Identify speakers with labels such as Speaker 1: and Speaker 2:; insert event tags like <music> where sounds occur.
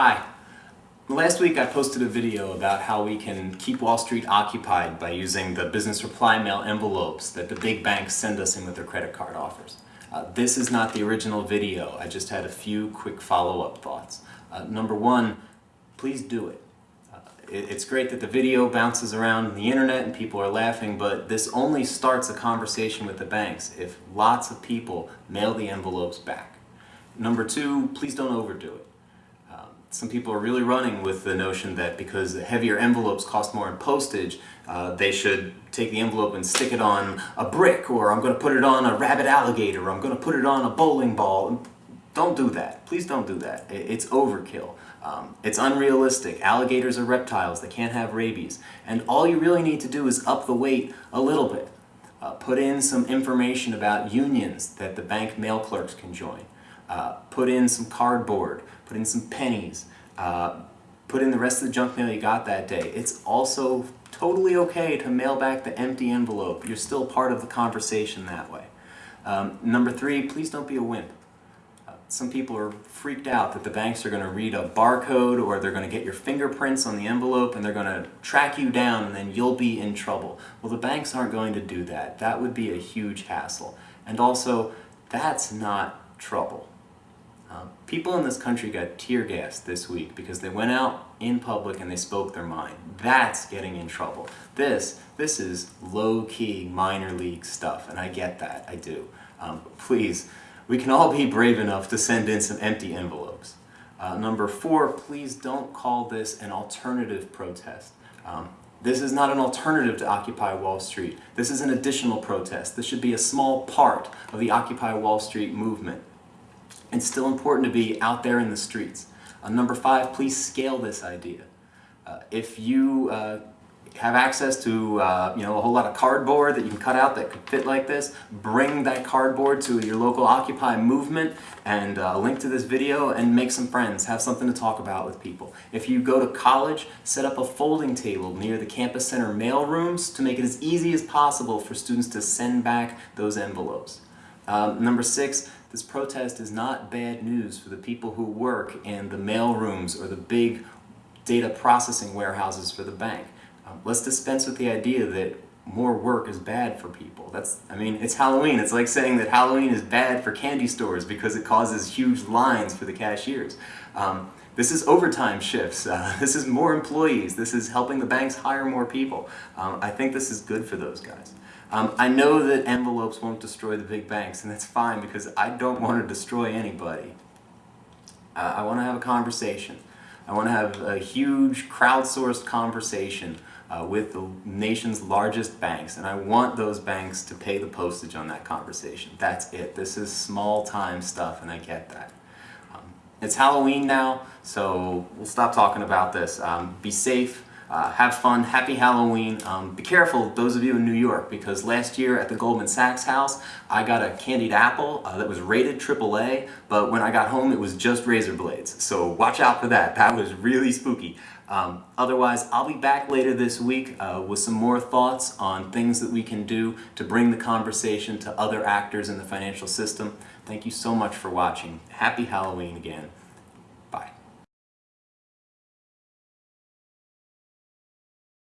Speaker 1: Hi. Last week I posted a video about how we can keep Wall Street occupied by using the business reply mail envelopes that the big banks send us in with their credit card offers. Uh, this is not the original video, I just had a few quick follow-up thoughts. Uh, number one, please do it. Uh, it. It's great that the video bounces around the internet and people are laughing, but this only starts a conversation with the banks if lots of people mail the envelopes back. Number two, please don't overdo it some people are really running with the notion that because heavier envelopes cost more in postage, uh, they should take the envelope and stick it on a brick, or I'm going to put it on a rabbit alligator, or I'm going to put it on a bowling ball. Don't do that. Please don't do that. It's overkill. Um, it's unrealistic. Alligators are reptiles. They can't have rabies. And all you really need to do is up the weight a little bit. Uh, put in some information about unions that the bank mail clerks can join. Uh, put in some cardboard put in some pennies, uh, put in the rest of the junk mail you got that day. It's also totally okay to mail back the empty envelope. You're still part of the conversation that way. Um, number three, please don't be a wimp. Uh, some people are freaked out that the banks are going to read a barcode or they're going to get your fingerprints on the envelope and they're going to track you down and then you'll be in trouble. Well, the banks aren't going to do that. That would be a huge hassle. And also, that's not trouble. Um, people in this country got tear gassed this week because they went out in public and they spoke their mind. That's getting in trouble. This, this is low-key minor league stuff, and I get that, I do. Um, please, we can all be brave enough to send in some empty envelopes. Uh, number four, please don't call this an alternative protest. Um, this is not an alternative to Occupy Wall Street. This is an additional protest. This should be a small part of the Occupy Wall Street movement. It's still important to be out there in the streets. Uh, number five, please scale this idea. Uh, if you uh, have access to uh, you know a whole lot of cardboard that you can cut out that could fit like this, bring that cardboard to your local Occupy movement and uh, link to this video and make some friends, have something to talk about with people. If you go to college, set up a folding table near the campus center mail rooms to make it as easy as possible for students to send back those envelopes. Um, number six, this protest is not bad news for the people who work in the mail rooms or the big data processing warehouses for the bank. Um, let's dispense with the idea that more work is bad for people. That's, I mean, it's Halloween. It's like saying that Halloween is bad for candy stores because it causes huge lines for the cashiers. Um, this is overtime shifts. Uh, <laughs> this is more employees. This is helping the banks hire more people. Um, I think this is good for those guys. Um, I know that envelopes won't destroy the big banks, and that's fine because I don't want to destroy anybody. Uh, I want to have a conversation. I want to have a huge crowdsourced conversation uh, with the nation's largest banks, and I want those banks to pay the postage on that conversation. That's it. This is small time stuff, and I get that. Um, it's Halloween now, so we'll stop talking about this. Um, be safe. Uh, have fun, happy Halloween. Um, be careful, those of you in New York, because last year at the Goldman Sachs house, I got a candied apple uh, that was rated AAA, but when I got home it was just razor blades. So watch out for that, that was really spooky. Um, otherwise, I'll be back later this week uh, with some more thoughts on things that we can do to bring the conversation to other actors in the financial system. Thank you so much for watching. Happy Halloween again.